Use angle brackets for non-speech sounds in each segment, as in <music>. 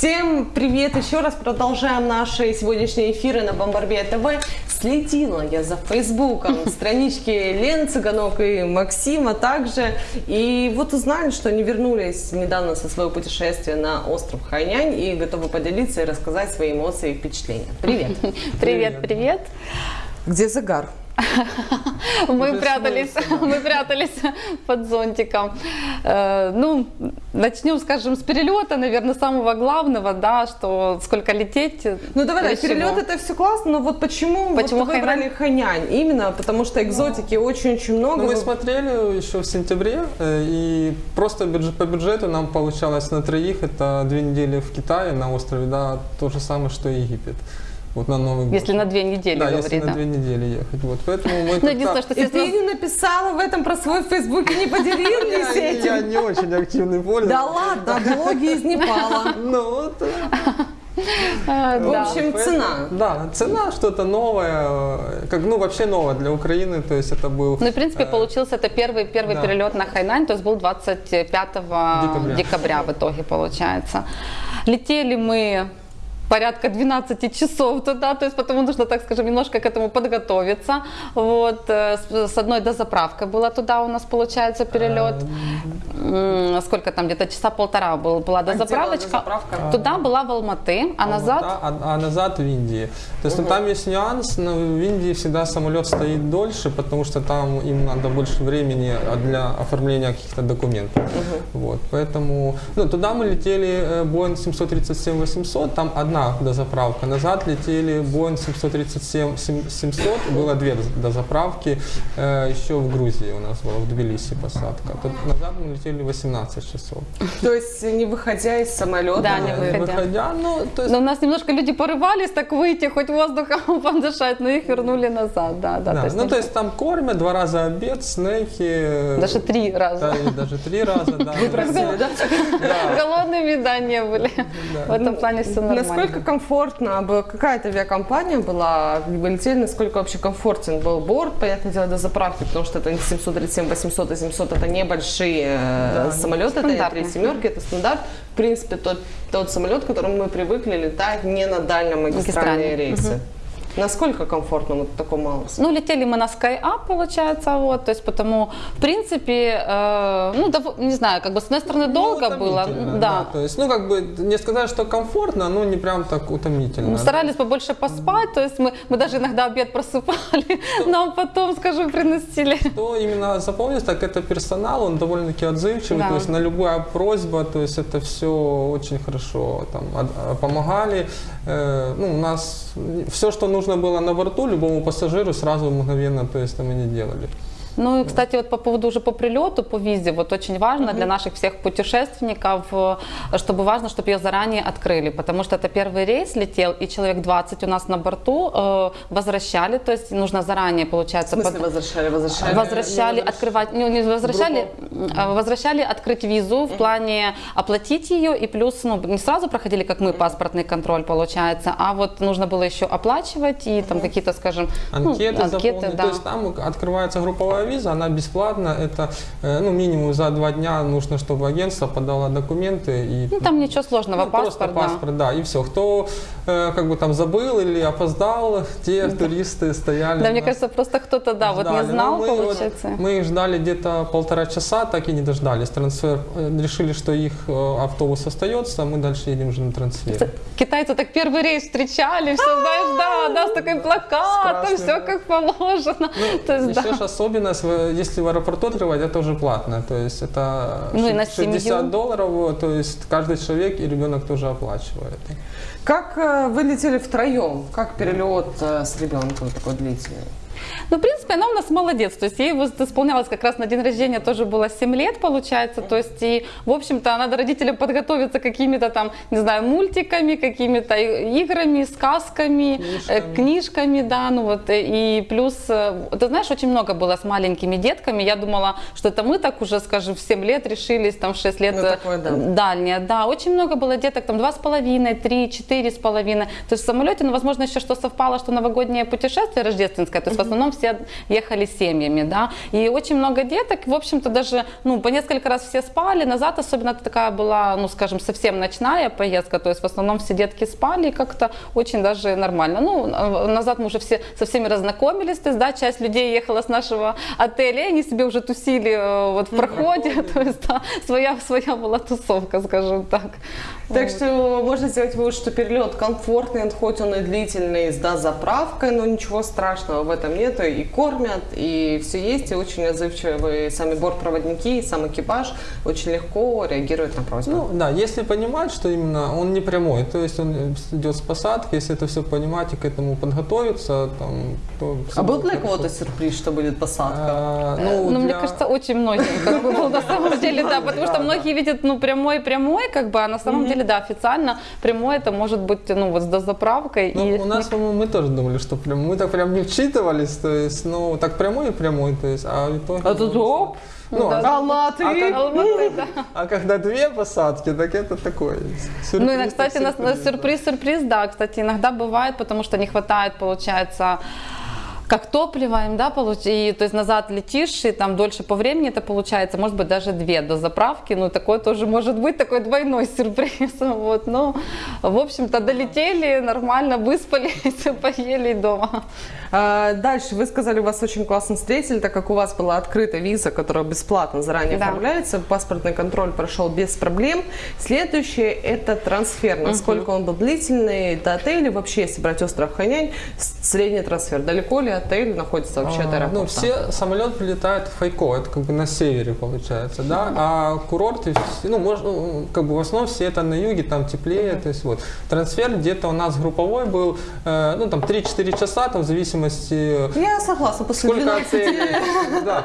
Всем привет еще раз. Продолжаем наши сегодняшние эфиры на Бомбарбе ТВ. Следила я за Фейсбуком, <laughs> странички Лены Цыганок и Максима также. И вот узнали, что они вернулись недавно со своего путешествия на остров Хайнянь и готовы поделиться и рассказать свои эмоции и впечатления. Привет. <laughs> Привет, привет. Где загар? <laughs> Мы прятались, <laughs> мы прятались под зонтиком. Э, Ну, начнем, скажем, с перелета, наверное, самого главного, да, что сколько лететь. Ну давай, да, перелет это все классно, но вот почему, Почему вот вы выбрали Хайнянь? Именно потому что экзотики очень-очень много. Ну, мы смотрели еще в сентябре, э, и просто бюджет, по бюджету нам получалось на троих, это две недели в Китае на острове, да, то же самое, что и Египет. Вот на Новый год. Если на две недели да, говорить, если на да. две недели ехать. Вот, поэтому мы <laughs> Ну, единственное, что И ты не написала в этом про свой фейсбук и не поделилась <laughs> я, этим? я не очень активный пользователь. Да ладно, блоги из Непала. <laughs> Ну, вот, э, В общем, цена. Да, цена что-то новое, как, ну, вообще новое для Украины, то есть это был... Ну, в принципе, э, получился это первый, первый перелет на Хайнань, то есть был 25 Декабря. декабря. в итоге получается. Летели мы порядка 12 часов туда, то есть потому нужно, так скажем, немножко к этому подготовиться. Вот, э, с, с одной дозаправкой была туда у нас, получается, перелет. Сколько там, где-то часа полтора был, была дозаправочка. дозаправка? Туда была в Алматы, а назад... Да, а, а назад в Индии. То есть ну, там есть нюанс, но в Индии всегда самолет стоит дольше, потому что там им надо больше времени а, для оформления каких-то документов. Вот, поэтому ну, туда мы летели э, Boeing 737-800, там одна дозаправка. Назад летели Boeing 737-700, было две доз- дозаправки. Э, еще в Грузии у нас была, в Тбилиси посадка. Тут назад мы летели 18 часов. <laughs> То есть не выходя из самолета. Да, не Э, выходя. выходя, ну, то есть Но у нас немножко люди порывались так выйти, хоть воздухом <laughs> подышать, но их вернули назад, да, да. Да, то есть ну то есть там кормят два раза обед, снеки. э, Даже три раза. Да, и даже три раза, да. <laughs> Просили, да? Да. Голодными, да, не были. В этом плане все нормально. Насколько комфортно, какая-то авиакомпания была, вы летели, насколько вообще комфортен был борт, понятное дело, до заправки, потому что это не 737, 800 и 700, это небольшие э, самолеты, это Стандартные. три семерки, это стандарт. В принципе, тот, тот самолет, к которому мы привыкли летать не на дальномагистральные Магистральные, рейсы. Насколько комфортно вот в таком? Ну, летели мы на SkyUp, получается, вот, то есть потому, в принципе, э, ну, дов- не знаю, как бы, с одной стороны, Ну, долго было, утомительно, да. То есть, ну, как бы, не сказать, что комфортно, но не прям так утомительно. Мы старались побольше поспать, то есть мы, мы даже иногда обед <laughs> просыпали, нам потом, скажем, приносили. Что именно запомнилось, так это персонал, он довольно-таки отзывчивый, Да. то есть на любая просьба, то есть это все очень хорошо там, от- помогали. Э, ну, у нас все, что нужно было на борту, любому пассажиру сразу мгновенно, то есть там они делали. Ну и, кстати, вот по поводу уже по прилету, по визе, вот очень важно для наших всех путешественников, э, чтобы важно, чтобы ее заранее открыли, потому что это первый рейс летел, и человек 20 у нас на борту э, возвращали, то есть нужно заранее, В получается, смысле под- возвращали, возвращали? возвращали открывать, ну, не возвращали, а возвращали открыть визу в плане оплатить ее и плюс, ну, не сразу проходили, как мы, паспортный контроль, получается, а вот нужно было еще оплачивать и там какие-то, скажем, ну, Анкеты, да. То есть там открывается групповая виза, она бесплатна. Это э, ну, минимум за два дня нужно, чтобы агентство подало документы. И, Ну, там ничего сложного, ну, паспорт, просто да. паспорт, да. и все. Кто э, как бы там забыл или опоздал, те туристы стояли. Да, мне на- кажется, просто кто-то, да, вот не ждали. знал, мы, вот- получается. мы их ждали где-то полтора часа, так и не дождались. Трансфер э, решили, что их э, автобус остается, а мы дальше едем уже на трансфер. Китайцы так первый рейс встречали, все, знаешь, да, да, с таким плакатом, все да. как положено. То есть, Еще да. ж в- если в аэропорту открывать, это уже платно. То есть это Ну и на 60 семью. долларов, то есть каждый человек и ребенок тоже оплачивает. Как э, вы летели втроем? Как перелет э, с ребенком такой длительный? Ну, в принципе, она у нас молодец. То есть ей исполнялось как раз на день рождения тоже было 7 лет, получается. То есть, и, в общем-то, надо родителям подготовиться какими-то там, не знаю, мультиками, какими-то играми, сказками, Книжками. э, книжками, да, ну вот. э, И плюс, э, ты знаешь, очень много было с маленькими детками. Я думала, что это мы так уже, скажем, в 7 лет решились, там в 6 лет Ну, такое, да. дальнее. Да, очень много было деток, там два с половиной, три, четыре с половиной. То есть в самолете, ну, возможно, еще что совпало, что новогоднее путешествие рождественское, то есть основном все ехали семьями, да, и очень много деток, в общем-то даже, ну, по несколько раз все спали, назад особенно такая была, ну, скажем, совсем ночная поездка, то есть в основном все детки спали и как-то очень даже нормально. Ну, а, назад мы уже все со всеми разнакомились, то есть, да, часть людей ехала с нашего отеля, и они себе уже тусили э, вот в проходе, <laughs> то есть, да, своя, своя была тусовка, скажем так. Так что можно сделать вывод, что перелет комфортный, хоть он и длительный, с дозаправкой, но ничего страшного в этом нет. И кормят, и все есть, и очень отзывчивые сами бортпроводники, и сам экипаж очень легко реагирует на просьбы. Ну да, если понимать, что именно он не прямой, то есть он идет с посадки, если это все понимать и к этому подготовиться, там, то... а был будет для кого-то сюрприз, что будет посадка? А, Ну, ну, мне для- кажется, очень многим как бы, был на самом <laughs> деле, да, потому что многие видят, ну, прямой-прямой, как бы, а на самом деле, да, официально прямой это может быть, ну, вот с дозаправкой. Ну, у нас, по-моему, мы тоже думали, что прям, мы так прям не вчитывались, то есть, ну, так прямой и прямой, то есть, а в итоге... А тут оп, Ну, Да. а, Алматы. А как- Алматы, да. а когда две посадки, так это такое. сюрприз, Ну, и, кстати, на сюрприз. сюрприз-сюрприз, да, кстати, иногда бывает, потому что не хватает, получается, как топлива им, да, получ... и то есть назад летишь, и там дольше по времени это получается, может быть, даже две до заправки, ну, такое тоже может быть, такой двойной <laughs> сюрприз, вот, ну, в общем-то, долетели, нормально, выспались, <laughs> поели дома. А, Дальше вы сказали, вас очень классно встретили, так как у вас была открыта виза, которая бесплатно заранее Да. оформляется, паспортный контроль прошел без проблем. Следующее это трансфер. Насколько он был длительный до отеля, вообще, если брать остров Ханянь, средний трансфер. Далеко ли отель находится вообще от А, аэропорта? Ну, все самолет прилетает в Хайко, это как бы на севере получается, да, а курорты, ну, можно, ну, как бы в основном все это на юге, там теплее, то есть вот. Трансфер где-то у нас групповой был, э, ну, там 3-4 часа, там в зависимости Я согласна, после Сколько 12 отелей? Да.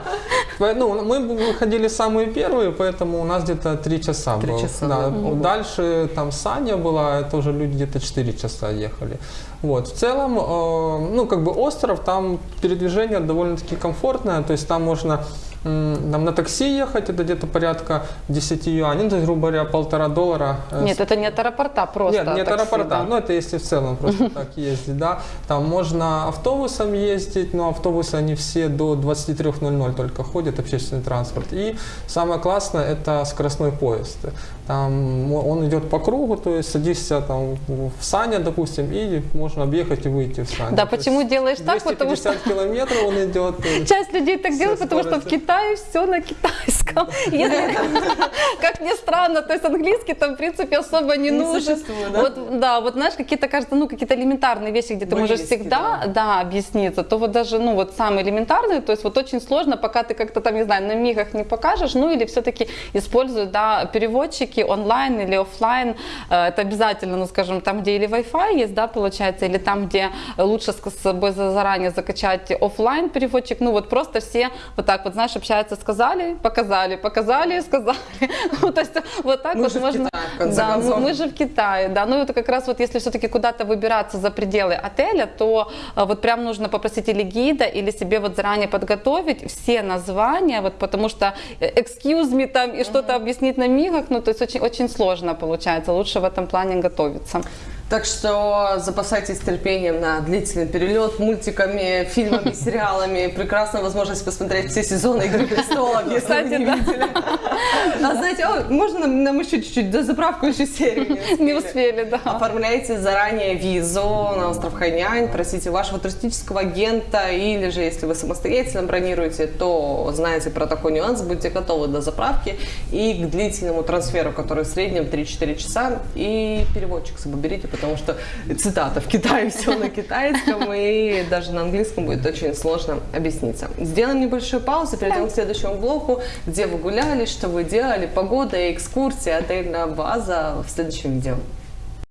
Ну, мы выходили самые первые, поэтому у нас где-то 3 часа Три было. часа, Да. да. Дальше там Саня была, это уже люди где-то 4 часа ехали. Вот. В целом, э, ну, как бы остров, там передвижение довольно-таки комфортное, то есть там можно м, там на такси ехать, это где-то порядка 10 юаней, ну, то есть, грубо говоря, полтора доллара. э, Нет, это не от аэропорта, просто нет, не от такси, аэропорта, да. ну это если в целом просто так ездить, да. Там можно автобусом ездить, но автобусы они все до 23.00 только ходят, общественный транспорт. И самое классное это скоростной поезд. Там он идет по кругу, то есть садишься там в Саня, допустим, и можно объехать и выйти в Саня. Да, То почему делаешь так? Потому что 250 километров он идет. Часть людей так Все делает, потому что в скорости. Китае все на китайском. <laughs> Если, как ни странно, то есть английский там, в принципе, особо не, Не нужен. да? Вот, да, вот знаешь, какие-то, кажется, ну, какие-то элементарные вещи, где ты можешь всегда, да. да. объясниться, то вот даже, ну, вот самые элементарные, то есть вот очень сложно, пока ты как-то там, не знаю, на мигах не покажешь, ну, или все-таки используют, да, переводчики онлайн или оффлайн, Э, это обязательно, ну, скажем, там, где или Wi-Fi есть, да, получается, или там, где лучше с собой за- заранее закачать оффлайн переводчик, ну, вот просто все вот так вот, знаешь, общаются, сказали, показали, показали, сказали, <laughs> ну, то есть вот так Мы вот же в можно, Китае, в конце да, мы- концов. мы же в Китае, да, ну, это как раз вот если все-таки куда-то выбираться за пределы отеля, то э, вот прям нужно попросить или гида, или себе вот заранее подготовить все названия, вот потому что э, excuse me там и что-то объяснить на мигах, ну, то есть очень, очень сложно получается, лучше в этом плане готовиться. Так что запасайтесь терпением на длительный перелет, мультиками, фильмами, <laughs> сериалами. Прекрасная возможность посмотреть все сезоны «Игры престолов», если Кстати, вы не да. видели. А знаете, о, можно нам, еще чуть-чуть, до заправку еще серию Не успели, да. Оформляйте заранее визу на остров Хайнянь, просите вашего туристического агента, или же, если вы самостоятельно бронируете, то знаете про такой нюанс, будьте готовы до заправки и к длительному трансферу, который в среднем 3-4 часа, и переводчик с собой берите, потому что, цитата, в Китае <laughs> все на китайском, и даже на английском будет очень сложно объясниться. Сделаем небольшую паузу, перейдем к следующему блоку, где вы гуляли, что вы делали, погода, экскурсия, отельная база в следующем видео.